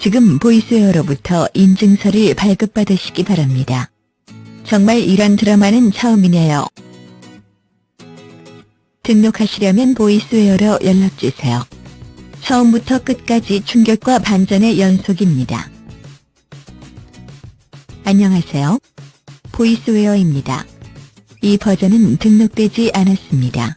지금 보이스웨어로부터 인증서를 발급받으시기 바랍니다. 정말 이런 드라마는 처음이네요. 등록하시려면 보이스웨어로 연락주세요. 처음부터 끝까지 충격과 반전의 연속입니다. 안녕하세요. 보이스웨어입니다. 이 버전은 등록되지 않았습니다.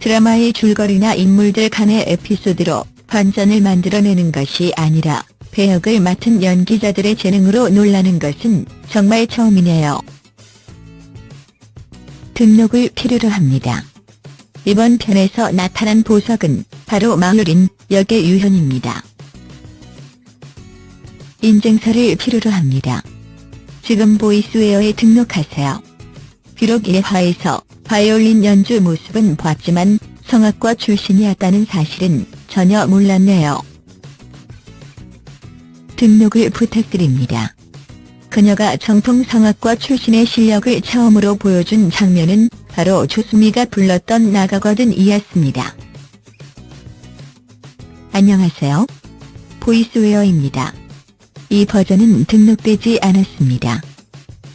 드라마의 줄거리나 인물들 간의 에피소드로 반전을 만들어내는 것이 아니라 배역을 맡은 연기자들의 재능으로 놀라는 것은 정말 처음이네요. 등록을 필요로 합니다. 이번 편에서 나타난 보석은 바로 마을인 역의 유현입니다. 인증서를 필요로 합니다. 지금 보이스웨어에 등록하세요. 비록 1화에서 바이올린 연주 모습은 봤지만 성악과 출신이었다는 사실은 전혀 몰랐네요. 등록을 부탁드립니다. 그녀가 정통 성악과 출신의 실력을 처음으로 보여준 장면은 바로 조수미가 불렀던 나가거든 이었습니다. 안녕하세요. 보이스웨어입니다. 이 버전은 등록되지 않았습니다.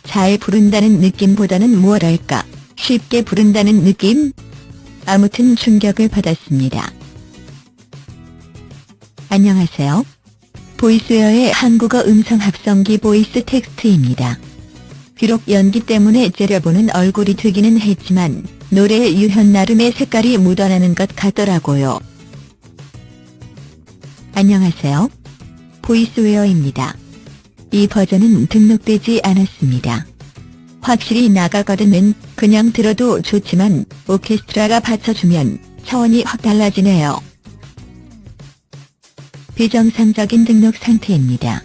잘 부른다는 느낌보다는 무엇랄까 쉽게 부른다는 느낌? 아무튼 충격을 받았습니다. 안녕하세요. 보이스웨어의 한국어 음성 합성기 보이스 텍스트입니다. 비록 연기 때문에 째려보는 얼굴이 되기는 했지만 노래에 유현 나름의 색깔이 묻어나는 것 같더라고요. 안녕하세요. 보이스웨어입니다. 이 버전은 등록되지 않았습니다. 확실히 나가거든은 그냥 들어도 좋지만 오케스트라가 받쳐주면 차원이 확 달라지네요. 비정상적인 등록 상태입니다.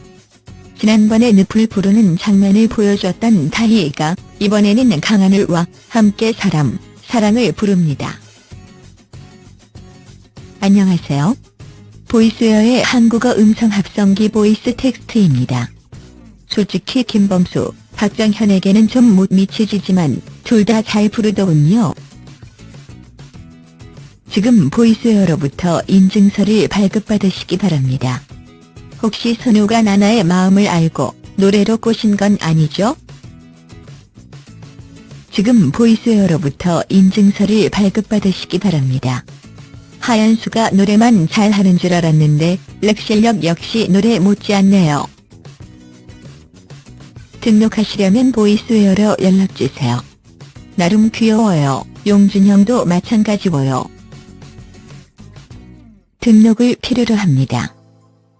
지난번에 늪을 부르는 장면을 보여줬던 타이가 이번에는 강하늘과 함께 사람, 사랑을 부릅니다. 안녕하세요. 보이스웨어의 한국어 음성 합성기 보이스 텍스트입니다. 솔직히 김범수, 박정현에게는 좀 못 미치지지만 둘 다 잘 부르더군요. 지금 보이스웨어로부터 인증서를 발급받으시기 바랍니다. 혹시 선우가 나나의 마음을 알고 노래로 꼬신 건 아니죠? 지금 보이스웨어로부터 인증서를 발급받으시기 바랍니다. 하연수가 노래만 잘하는 줄 알았는데 랩 실력 역시 노래 못지않네요. 등록하시려면 보이스웨어로 연락주세요. 나름 귀여워요. 용준형도 마찬가지고요. 등록을 필요로 합니다.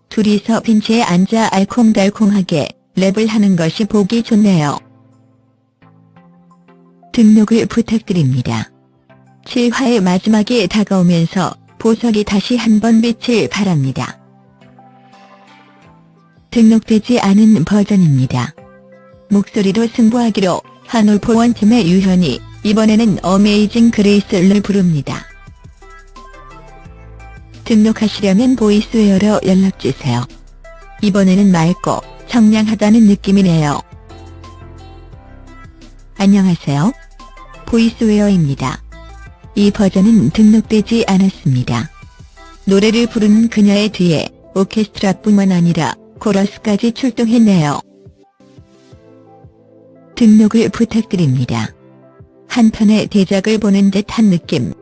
둘이서 빈치에 앉아 알콩달콩하게 랩을 하는 것이 보기 좋네요. 등록을 부탁드립니다. 7화의 마지막에 다가오면서 보석이 다시 한번 빛을 발합니다. 등록되지 않은 버전입니다. 목소리로 승부하기로 한 올포원 팀의 유현이 이번에는 Amazing Grace를 부릅니다. 등록하시려면 보이스웨어로 연락주세요. 이번에는 맑고 청량하다는 느낌이네요. 안녕하세요. 보이스웨어입니다. 이 버전은 등록되지 않았습니다. 노래를 부르는 그녀의 뒤에 오케스트라뿐만 아니라 코러스까지 출동했네요. 등록을 부탁드립니다. 한편의 대작을 보는 듯한 느낌.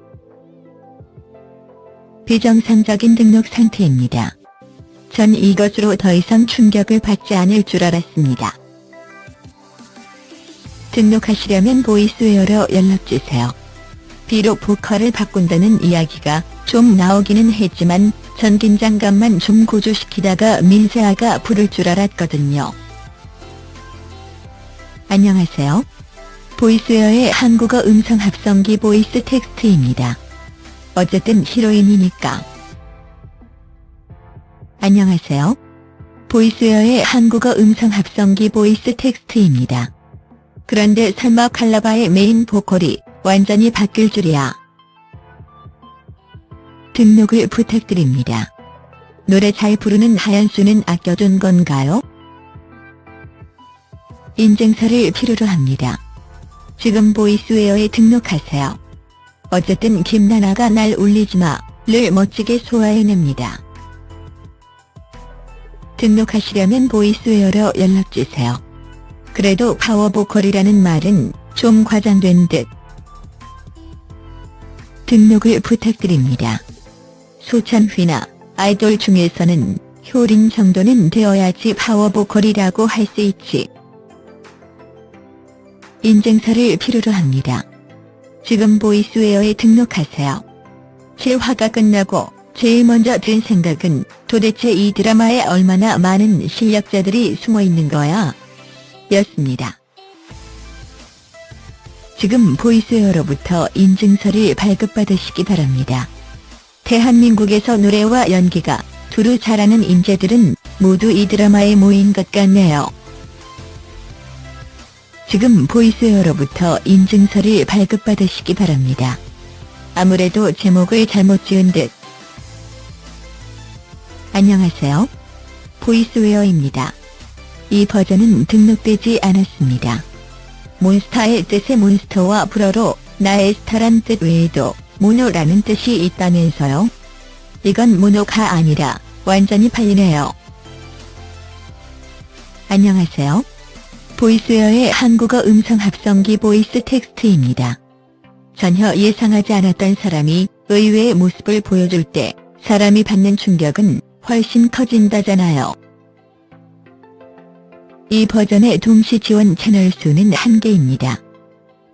비정상적인 등록 상태입니다. 전 이것으로 더 이상 충격을 받지 않을 줄 알았습니다. 등록하시려면 보이스웨어로 연락주세요. 비록 보컬을 바꾼다는 이야기가 좀 나오기는 했지만 전 긴장감만 좀 고조시키다가 민세아가 부를 줄 알았거든요. 안녕하세요. 보이스웨어의 한국어 음성 합성기 보이스 텍스트입니다. 어쨌든 히로인이니까. 안녕하세요. 보이스웨어의 한국어 음성 합성기 보이스 텍스트입니다. 그런데 설마 칼라바의 메인 보컬이 완전히 바뀔 줄이야. 등록을 부탁드립니다. 노래 잘 부르는 하연수는 아껴둔 건가요? 인증서를 필요로 합니다. 지금 보이스웨어에 등록하세요. 어쨌든 김나나가 날 울리지마를 멋지게 소화해냅니다. 등록하시려면 보이스웨어로 연락주세요. 그래도 파워보컬이라는 말은 좀 과장된 듯. 등록을 부탁드립니다. 소찬휘나 아이돌 중에서는 효린 정도는 되어야지 파워보컬이라고 할 수 있지. 인증서를 필요로 합니다. 지금 보이스웨어에 등록하세요. 7화가 끝나고 제일 먼저 든 생각은 도대체 이 드라마에 얼마나 많은 실력자들이 숨어 있는 거야? 였습니다. 지금 보이스웨어로부터 인증서를 발급받으시기 바랍니다. 대한민국에서 노래와 연기가 두루 잘하는 인재들은 모두 이 드라마에 모인 것 같네요. 지금 보이스웨어로부터 인증서를 발급받으시기 바랍니다. 아무래도 제목을 잘못 지은 듯. 안녕하세요. 보이스웨어입니다. 이 버전은 등록되지 않았습니다. 몬스타의 뜻의 몬스터와 불어로 나의 스타란 뜻 외에도 모노라는 뜻이 있다면서요? 이건 모노가 아니라 완전히 팔리네요. 안녕하세요. 보이스웨어의 한국어 음성 합성기 보이스 텍스트입니다. 전혀 예상하지 않았던 사람이 의외의 모습을 보여줄 때 사람이 받는 충격은 훨씬 커진다잖아요. 이 버전의 동시 지원 채널 수는 한개입니다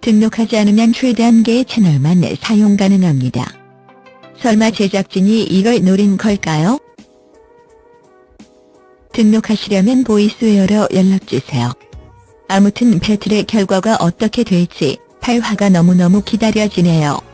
등록하지 않으면 최대 한 개의 채널만 사용 가능합니다. 설마 제작진이 이걸 노린 걸까요? 등록하시려면 보이스웨어로 연락주세요. 아무튼 배틀의 결과가 어떻게 될지 8화가 너무너무 기다려지네요.